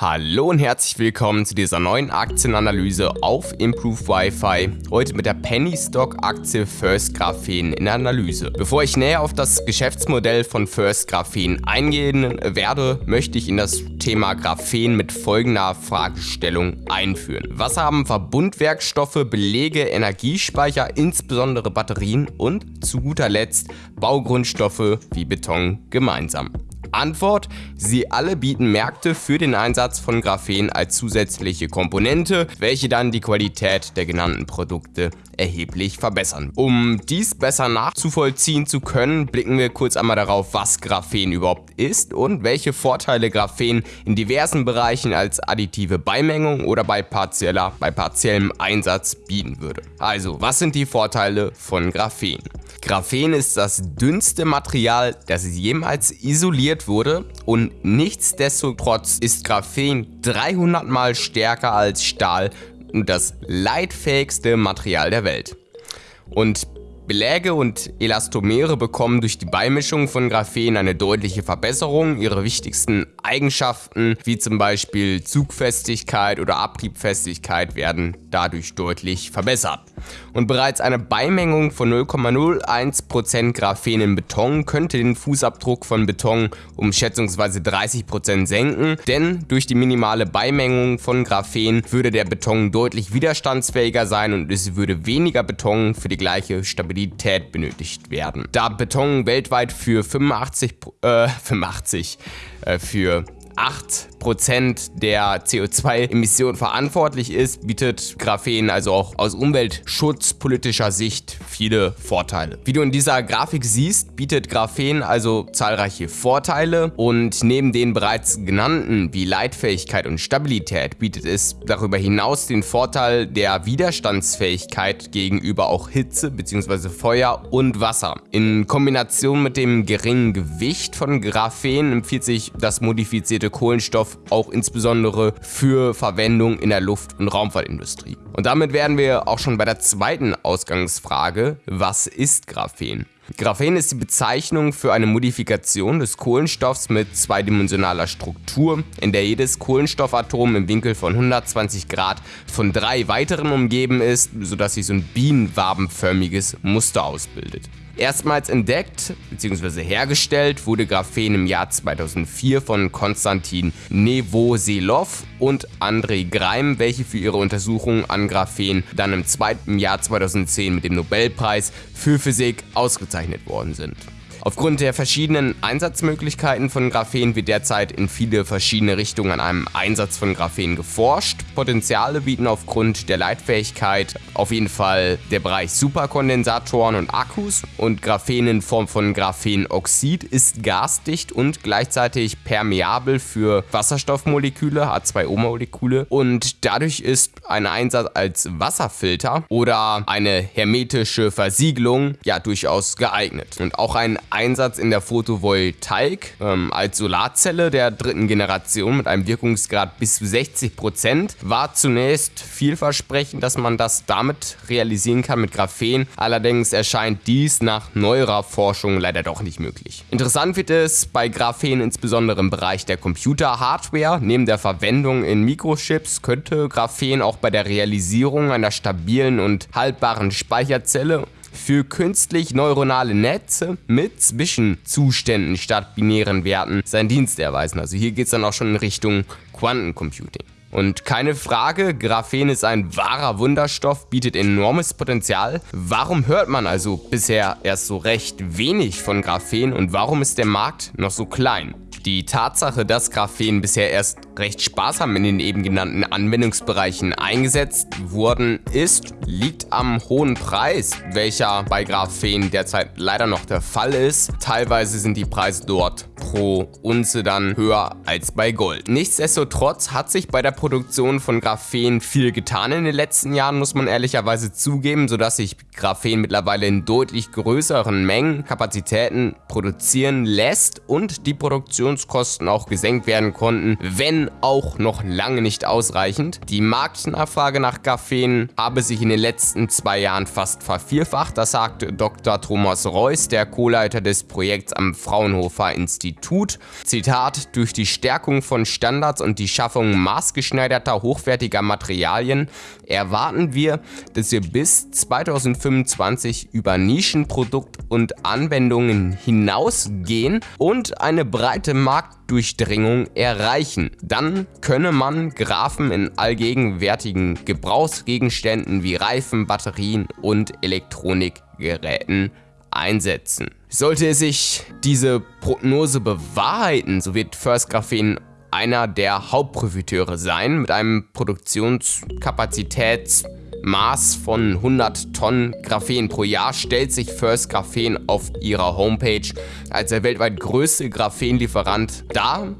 Hallo und herzlich willkommen zu dieser neuen Aktienanalyse auf Improve Wi-Fi. Heute mit der Penny Stock Aktie First Graphen in der Analyse. Bevor ich näher auf das Geschäftsmodell von First Graphen eingehen werde, möchte ich in das Thema Graphen mit folgender Fragestellung einführen. Was haben Verbundwerkstoffe, Belege, Energiespeicher, insbesondere Batterien und zu guter Letzt Baugrundstoffe wie Beton gemeinsam? Antwort, sie alle bieten Märkte für den Einsatz von Graphen als zusätzliche Komponente, welche dann die Qualität der genannten Produkte erheblich verbessern. Um dies besser nachzuvollziehen zu können, blicken wir kurz einmal darauf, was Graphen überhaupt ist und welche Vorteile Graphen in diversen Bereichen als additive Beimengung oder bei, partieller, bei partiellem Einsatz bieten würde. Also, was sind die Vorteile von Graphen? Graphen ist das dünnste Material, das jemals isoliert wurde und nichtsdestotrotz ist Graphen 300 mal stärker als Stahl und das leitfähigste Material der Welt. Und Beläge und Elastomere bekommen durch die Beimischung von Graphen eine deutliche Verbesserung. Ihre wichtigsten Eigenschaften, wie zum Beispiel Zugfestigkeit oder Abriebfestigkeit, werden dadurch deutlich verbessert. Und bereits eine Beimengung von 0,01% Graphen in Beton könnte den Fußabdruck von Beton um schätzungsweise 30% senken, denn durch die minimale Beimengung von Graphen würde der Beton deutlich widerstandsfähiger sein und es würde weniger Beton für die gleiche Stabilität benötigt werden. Da Beton weltweit für 85, äh, 85 äh, für 8% der CO2-Emissionen verantwortlich ist, bietet Graphen also auch aus umweltschutzpolitischer Sicht viele Vorteile. Wie du in dieser Grafik siehst, bietet Graphen also zahlreiche Vorteile und neben den bereits genannten wie Leitfähigkeit und Stabilität bietet es darüber hinaus den Vorteil der Widerstandsfähigkeit gegenüber auch Hitze bzw. Feuer und Wasser. In Kombination mit dem geringen Gewicht von Graphen empfiehlt sich das modifizierte Kohlenstoff auch insbesondere für Verwendung in der Luft- und Raumfahrtindustrie. Und damit wären wir auch schon bei der zweiten Ausgangsfrage, was ist Graphen? Graphen ist die Bezeichnung für eine Modifikation des Kohlenstoffs mit zweidimensionaler Struktur, in der jedes Kohlenstoffatom im Winkel von 120 Grad von drei weiteren umgeben ist, sodass sich so ein bienenwabenförmiges Muster ausbildet. Erstmals entdeckt bzw. hergestellt wurde Graphen im Jahr 2004 von Konstantin Nevoselov und Andrei Greim, welche für ihre Untersuchungen an Graphen dann im zweiten Jahr 2010 mit dem Nobelpreis für Physik ausgezeichnet worden sind. Aufgrund der verschiedenen Einsatzmöglichkeiten von Graphen wird derzeit in viele verschiedene Richtungen an einem Einsatz von Graphen geforscht. Potenziale bieten aufgrund der Leitfähigkeit auf jeden Fall der Bereich Superkondensatoren und Akkus und Graphen in Form von Graphenoxid ist gasdicht und gleichzeitig permeabel für Wasserstoffmoleküle, H2O-Moleküle und dadurch ist ein Einsatz als Wasserfilter oder eine hermetische Versiegelung ja durchaus geeignet. Und auch ein Einsatz in der Photovoltaik ähm, als Solarzelle der dritten Generation mit einem Wirkungsgrad bis zu 60% war zunächst vielversprechend, dass man das damit realisieren kann mit Graphen. Allerdings erscheint dies nach neuerer Forschung leider doch nicht möglich. Interessant wird es bei Graphen insbesondere im Bereich der Computer-Hardware. Neben der Verwendung in Mikrochips könnte Graphen auch bei der Realisierung einer stabilen und haltbaren Speicherzelle für künstlich neuronale Netze mit Zwischenzuständen statt binären Werten seinen Dienst erweisen. Also hier geht es dann auch schon in Richtung Quantencomputing. Und keine Frage, Graphen ist ein wahrer Wunderstoff, bietet enormes Potenzial. Warum hört man also bisher erst so recht wenig von Graphen und warum ist der Markt noch so klein? Die Tatsache, dass Graphen bisher erst recht sparsam in den eben genannten Anwendungsbereichen eingesetzt wurden, ist, liegt am hohen Preis, welcher bei Graphen derzeit leider noch der Fall ist. Teilweise sind die Preise dort pro Unze dann höher als bei Gold. Nichtsdestotrotz hat sich bei der Produktion von Graphen viel getan in den letzten Jahren, muss man ehrlicherweise zugeben, sodass sich Graphen mittlerweile in deutlich größeren Mengen Kapazitäten produzieren lässt und die Produktion Produktionskosten auch gesenkt werden konnten, wenn auch noch lange nicht ausreichend. Die Marktnachfrage nach Graphen habe sich in den letzten zwei Jahren fast vervierfacht, das sagt Dr. Thomas Reuss, der Co-Leiter des Projekts am Fraunhofer Institut. Zitat, durch die Stärkung von Standards und die Schaffung maßgeschneiderter, hochwertiger Materialien erwarten wir, dass wir bis 2025 über Nischenprodukt und Anwendungen hinausgehen und eine breite Marktdurchdringung erreichen. Dann könne man Graphen in allgegenwärtigen Gebrauchsgegenständen wie Reifen, Batterien und Elektronikgeräten einsetzen. Sollte sich diese Prognose bewahrheiten, so wird First Graphen einer der Hauptprofiteure sein mit einem Produktionskapazitätsmaß von 100 Tonnen Graphen pro Jahr stellt sich First Graphen auf ihrer Homepage als der weltweit größte Graphenlieferant dar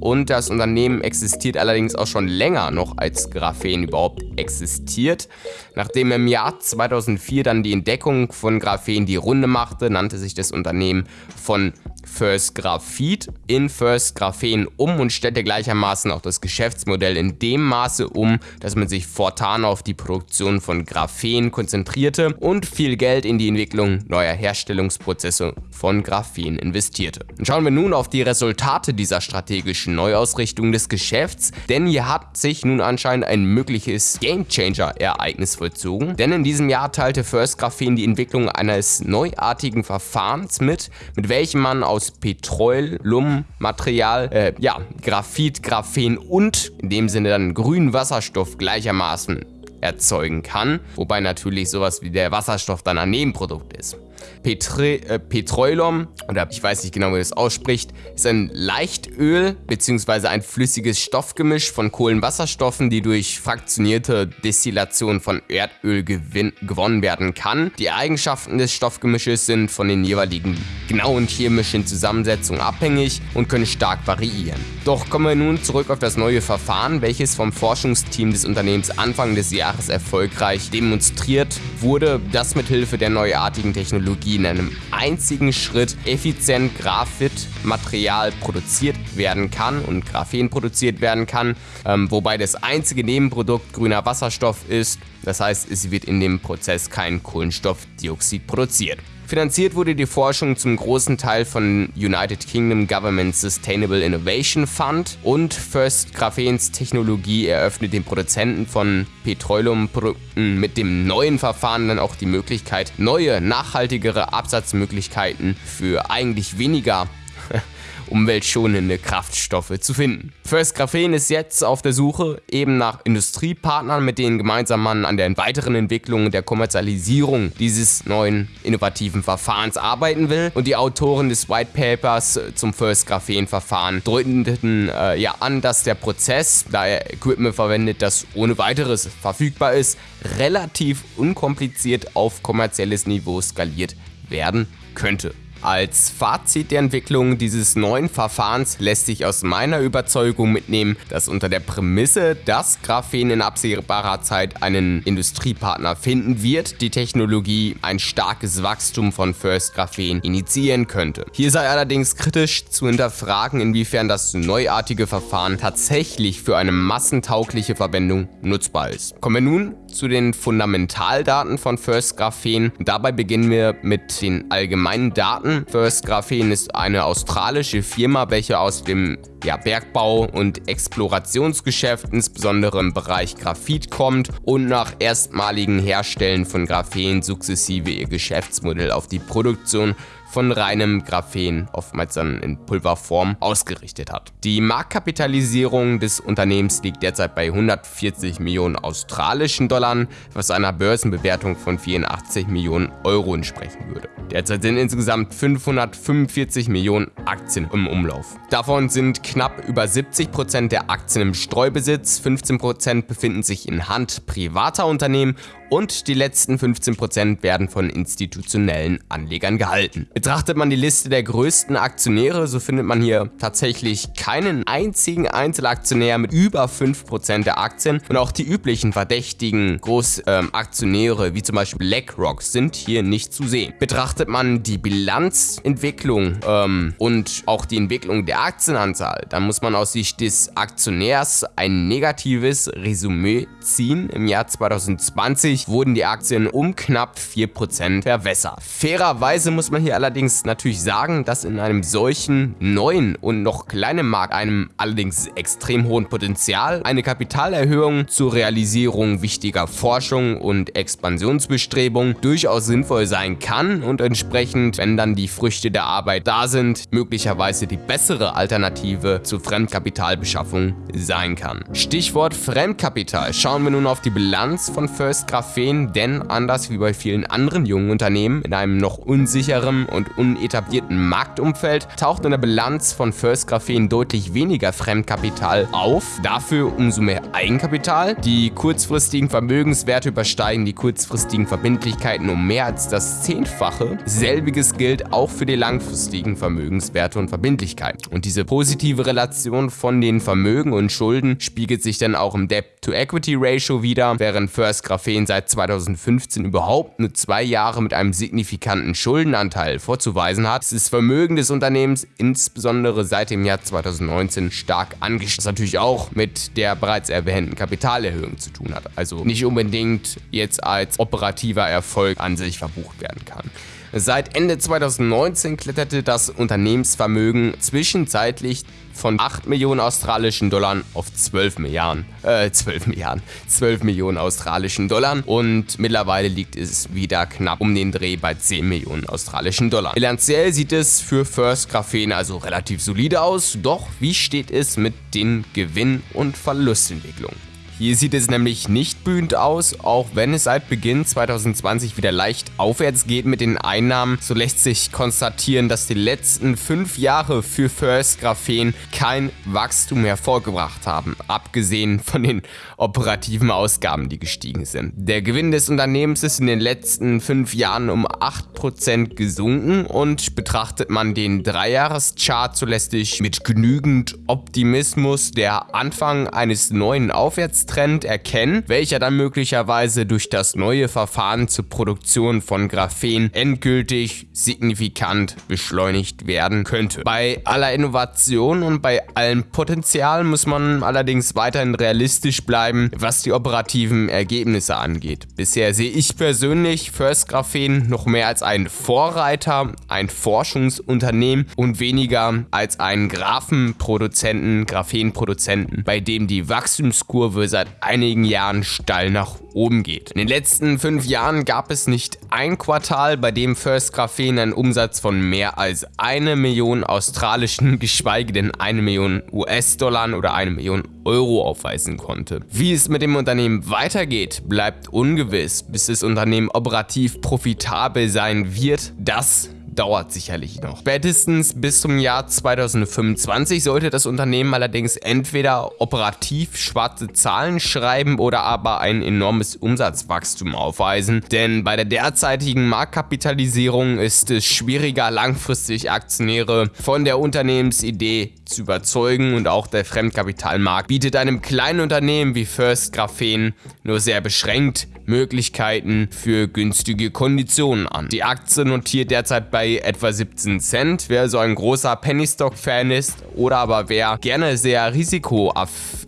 und das Unternehmen existiert allerdings auch schon länger noch als Graphen überhaupt existiert. Nachdem im Jahr 2004 dann die Entdeckung von Graphen die Runde machte, nannte sich das Unternehmen von First Graphit in First Graphen um und stellte gleichermaßen auch das Geschäftsmodell in dem Maße um, dass man sich fortan auf die Produktion von Graphen konzentrierte und viel Geld in die Entwicklung neuer Herstellungsprozesse von Graphen investierte. Und schauen wir nun auf die Resultate dieser strategischen Neuausrichtung des Geschäfts, denn hier hat sich nun anscheinend ein mögliches Gamechanger-Ereignis vollzogen, denn in diesem Jahr teilte First Graphen die Entwicklung eines neuartigen Verfahrens mit, mit welchem man aus Petroleummaterial, äh, ja, Graphit, Graphen und in dem Sinne dann grünen Wasserstoff gleichermaßen erzeugen kann, wobei natürlich sowas wie der Wasserstoff dann ein Nebenprodukt ist. Petre, äh, Petroleum, oder ich weiß nicht genau, wie das ausspricht, ist ein Leichtöl bzw. ein flüssiges Stoffgemisch von Kohlenwasserstoffen, die durch fraktionierte Destillation von Erdöl gewonnen werden kann. Die Eigenschaften des Stoffgemisches sind von den jeweiligen genauen chemischen Zusammensetzungen abhängig und können stark variieren. Doch kommen wir nun zurück auf das neue Verfahren, welches vom Forschungsteam des Unternehmens Anfang des Jahres erfolgreich demonstriert wurde, das mithilfe der neuartigen Technologie in einem einzigen Schritt effizient Graphit-Material produziert werden kann und Graphen produziert werden kann, ähm, wobei das einzige Nebenprodukt grüner Wasserstoff ist. Das heißt, es wird in dem Prozess kein Kohlenstoffdioxid produziert. Finanziert wurde die Forschung zum großen Teil von United Kingdom Government Sustainable Innovation Fund und First Graphens Technologie eröffnet den Produzenten von Petroleumprodukten mit dem neuen Verfahren dann auch die Möglichkeit, neue, nachhaltigere Absatzmöglichkeiten für eigentlich weniger umweltschonende Kraftstoffe zu finden. First Graphen ist jetzt auf der Suche eben nach Industriepartnern, mit denen gemeinsam man an der weiteren Entwicklung der Kommerzialisierung dieses neuen innovativen Verfahrens arbeiten will. Und die Autoren des White Papers zum First Graphen Verfahren deuteten äh, ja an, dass der Prozess, da er Equipment verwendet, das ohne weiteres verfügbar ist, relativ unkompliziert auf kommerzielles Niveau skaliert werden könnte. Als Fazit der Entwicklung dieses neuen Verfahrens lässt sich aus meiner Überzeugung mitnehmen, dass unter der Prämisse, dass Graphen in absehbarer Zeit einen Industriepartner finden wird, die Technologie ein starkes Wachstum von First Graphen initiieren könnte. Hier sei allerdings kritisch zu hinterfragen, inwiefern das neuartige Verfahren tatsächlich für eine massentaugliche Verwendung nutzbar ist. Kommen wir nun zu den Fundamentaldaten von First Graphen. Dabei beginnen wir mit den allgemeinen Daten. First Graphen ist eine australische Firma, welche aus dem ja, Bergbau- und Explorationsgeschäft, insbesondere im Bereich Graphit kommt und nach erstmaligen Herstellen von Graphen sukzessive ihr Geschäftsmodell auf die Produktion von reinem Graphen, oftmals dann in Pulverform, ausgerichtet hat. Die Marktkapitalisierung des Unternehmens liegt derzeit bei 140 Millionen australischen Dollar, was einer Börsenbewertung von 84 Millionen Euro entsprechen würde. Derzeit sind insgesamt 545 Millionen Aktien im Umlauf. Davon sind knapp über 70% der Aktien im Streubesitz, 15% befinden sich in Hand privater Unternehmen und die letzten 15% werden von institutionellen Anlegern gehalten. Betrachtet man die Liste der größten Aktionäre, so findet man hier tatsächlich keinen einzigen Einzelaktionär mit über 5% der Aktien und auch die üblichen verdächtigen Großaktionäre ähm, wie zum Beispiel BlackRock sind hier nicht zu sehen. Betrachtet man die Bilanzentwicklung ähm, und auch die Entwicklung der Aktienanzahl, dann muss man aus Sicht des Aktionärs ein negatives Resümee ziehen. Im Jahr 2020 wurden die Aktien um knapp 4% verwässert. Fairerweise muss man hier allerdings natürlich sagen, dass in einem solchen neuen und noch kleinen Markt, einem allerdings extrem hohen Potenzial, eine Kapitalerhöhung zur Realisierung wichtiger Forschung und Expansionsbestrebungen durchaus sinnvoll sein kann und entsprechend, wenn dann die Früchte der Arbeit da sind, möglicherweise die bessere Alternative zur Fremdkapitalbeschaffung sein kann. Stichwort Fremdkapital. Schauen wir nun auf die Bilanz von First Graphen, denn anders wie bei vielen anderen jungen Unternehmen in einem noch unsicheren und unetablierten Marktumfeld taucht in der Bilanz von First Graphen deutlich weniger Fremdkapital auf, dafür umso mehr Eigenkapital. Die kurzfristigen Vermögenswerte übersteigen die kurzfristigen Verbindlichkeiten um mehr als das Zehnfache. Selbiges gilt auch für die langfristigen Vermögenswerte und Verbindlichkeiten. Und diese positive Relation von den Vermögen und Schulden spiegelt sich dann auch im Debt-to-Equity-Ratio wieder, während First Graphen seit 2015 überhaupt nur zwei Jahre mit einem signifikanten Schuldenanteil vorzuweisen hat, ist das Vermögen des Unternehmens insbesondere seit dem Jahr 2019 stark angestiegen, was natürlich auch mit der bereits erwähnten Kapitalerhöhung zu tun hat, also nicht unbedingt jetzt als operativer Erfolg an sich verbucht werden kann. Seit Ende 2019 kletterte das Unternehmensvermögen zwischenzeitlich von 8 Millionen australischen Dollar auf 12 Milliarden, äh, 12 Milliarden, 12 Millionen australischen Dollar und mittlerweile liegt es wieder knapp um den Dreh bei 10 Millionen australischen Dollar. Bilanziell sieht es für First Graphen also relativ solide aus, doch wie steht es mit den Gewinn- und Verlustentwicklungen? Hier sieht es nämlich nicht blühend aus, auch wenn es seit Beginn 2020 wieder leicht aufwärts geht mit den Einnahmen, so lässt sich konstatieren, dass die letzten fünf Jahre für First Graphen kein Wachstum hervorgebracht haben, abgesehen von den operativen Ausgaben, die gestiegen sind. Der Gewinn des Unternehmens ist in den letzten fünf Jahren um 8% gesunken und betrachtet man den Dreijahreschart, so lässt sich mit genügend Optimismus der Anfang eines neuen Aufwärts Trend erkennen, welcher dann möglicherweise durch das neue Verfahren zur Produktion von Graphen endgültig signifikant beschleunigt werden könnte. Bei aller Innovation und bei allem Potenzial muss man allerdings weiterhin realistisch bleiben, was die operativen Ergebnisse angeht. Bisher sehe ich persönlich First Graphen noch mehr als einen Vorreiter, ein Forschungsunternehmen und weniger als einen Graphenproduzenten, Graphenproduzenten, bei dem die Wachstumskurve seit einigen Jahren steil nach oben geht. In den letzten fünf Jahren gab es nicht ein Quartal, bei dem First Graphen einen Umsatz von mehr als eine Million australischen, geschweige denn eine Million US-Dollar oder eine Million Euro aufweisen konnte. Wie es mit dem Unternehmen weitergeht, bleibt ungewiss, bis das Unternehmen operativ profitabel sein wird. Das dauert sicherlich noch. Spätestens bis zum Jahr 2025 sollte das Unternehmen allerdings entweder operativ schwarze Zahlen schreiben oder aber ein enormes Umsatzwachstum aufweisen, denn bei der derzeitigen Marktkapitalisierung ist es schwieriger langfristig Aktionäre von der Unternehmensidee zu überzeugen und auch der Fremdkapitalmarkt bietet einem kleinen Unternehmen wie First Graphen nur sehr beschränkt Möglichkeiten für günstige Konditionen an. Die Aktie notiert derzeit bei etwa 17 Cent. Wer so ein großer Pennystock-Fan ist oder aber wer gerne sehr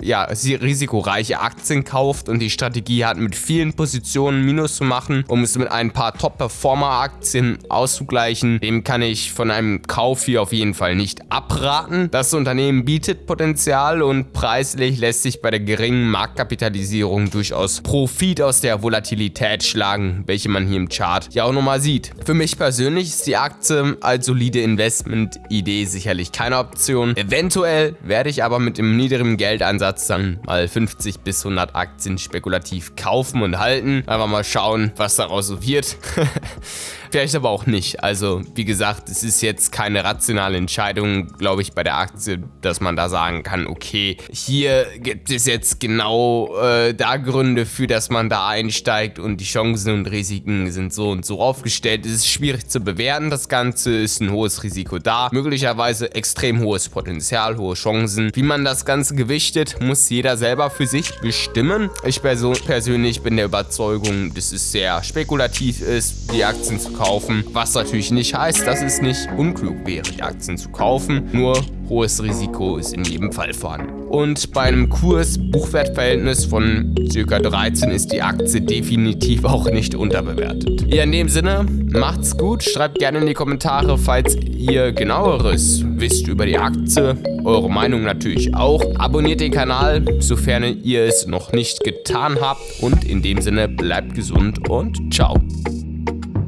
ja, risikoreiche Aktien kauft und die Strategie hat, mit vielen Positionen Minus zu machen, um es mit ein paar Top-Performer-Aktien auszugleichen, dem kann ich von einem Kauf hier auf jeden Fall nicht abraten. Das Unternehmen bietet Potenzial und preislich lässt sich bei der geringen Marktkapitalisierung durchaus Profit aus der Volatilität schlagen, welche man hier im Chart ja auch nochmal sieht. Für mich persönlich ist die Aktie als solide Investment-Idee sicherlich keine Option. Eventuell werde ich aber mit dem niedrigen Geldansatz dann mal 50 bis 100 Aktien spekulativ kaufen und halten. Einfach mal schauen, was daraus so wird. Vielleicht aber auch nicht. Also wie gesagt, es ist jetzt keine rationale Entscheidung, glaube ich, bei der Aktie dass man da sagen kann, okay, hier gibt es jetzt genau äh, da Gründe für, dass man da einsteigt und die Chancen und Risiken sind so und so aufgestellt. Es ist schwierig zu bewerten, das Ganze ist ein hohes Risiko da, möglicherweise extrem hohes Potenzial, hohe Chancen. Wie man das Ganze gewichtet, muss jeder selber für sich bestimmen. Ich persönlich bin der Überzeugung, dass es sehr spekulativ ist, die Aktien zu kaufen, was natürlich nicht heißt, dass es nicht unklug wäre, die Aktien zu kaufen. Nur hohes Risiko ist in jedem Fall vorhanden. Und bei einem Kurs-Buchwertverhältnis von ca. 13 ist die Aktie definitiv auch nicht unterbewertet. Ja, in dem Sinne, macht's gut, schreibt gerne in die Kommentare, falls ihr genaueres wisst über die Aktie, eure Meinung natürlich auch. Abonniert den Kanal, sofern ihr es noch nicht getan habt und in dem Sinne bleibt gesund und ciao.